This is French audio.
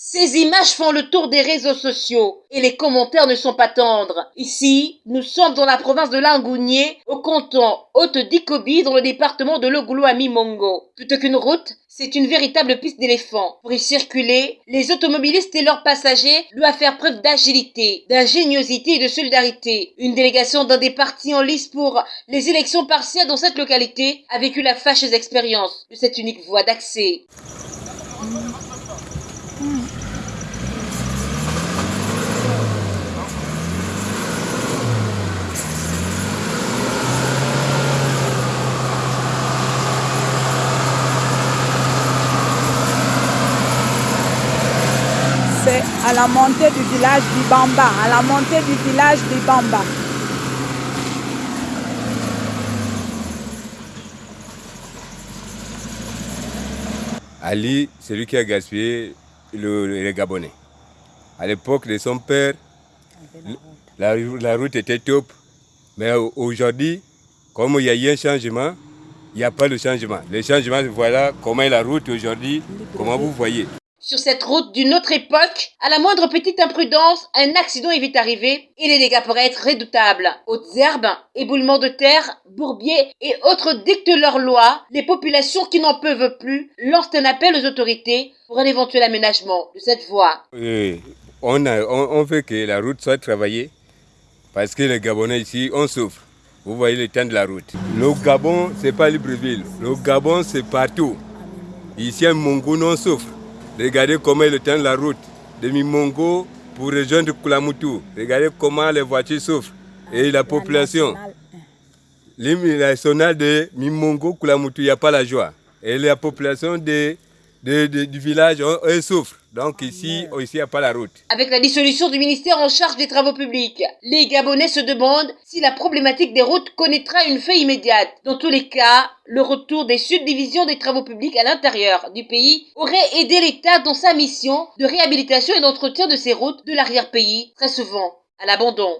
Ces images font le tour des réseaux sociaux et les commentaires ne sont pas tendres. Ici, nous sommes dans la province de Langounier, au canton Haute-Dikobi, dans le département de Logoulo à Mimongo. Plutôt qu'une route, c'est une véritable piste d'éléphants. Pour y circuler, les automobilistes et leurs passagers doivent faire preuve d'agilité, d'ingéniosité et de solidarité. Une délégation d'un des partis en lice pour les élections partielles dans cette localité a vécu la fâcheuse expérience de cette unique voie d'accès. C'est à la montée du village d'Ibamba, à la montée du village d'Ibamba. Ali, c'est lui qui a gaspillé le, les Gabonais. À l'époque de son père, la, la route était top. Mais aujourd'hui, comme il y a eu un changement, il n'y a pas de changement. Le changement, voilà comment est la route aujourd'hui, comment vous voyez. Sur cette route d'une autre époque, à la moindre petite imprudence, un accident est vite arrivé et les dégâts pourraient être redoutables. Hautes herbes, éboulements de terre, bourbiers et autres dictent leurs lois. Les populations qui n'en peuvent plus lancent un appel aux autorités pour un éventuel aménagement de cette voie. On, veut que la route soit travaillée parce que les Gabonais ici, on souffre. Vous voyez le temps de la route. Le Gabon, c'est pas Libreville. Le Gabon, c'est partout. Ici, à Mongo, on souffre. Regardez comment temps de la route de Mimongo pour rejoindre Kulamutu. Regardez comment les voitures souffrent. Et la population. L'hymne national de Mimongo, Kulamutu, il n'y a pas la joie. Et la population de, de, de, du village, eux souffrent. Donc ici, ici, il n'y a pas la route. Avec la dissolution du ministère en charge des travaux publics, les Gabonais se demandent si la problématique des routes connaîtra une fin immédiate. Dans tous les cas, le retour des subdivisions des travaux publics à l'intérieur du pays aurait aidé l'État dans sa mission de réhabilitation et d'entretien de ces routes de l'arrière-pays, très souvent à l'abandon.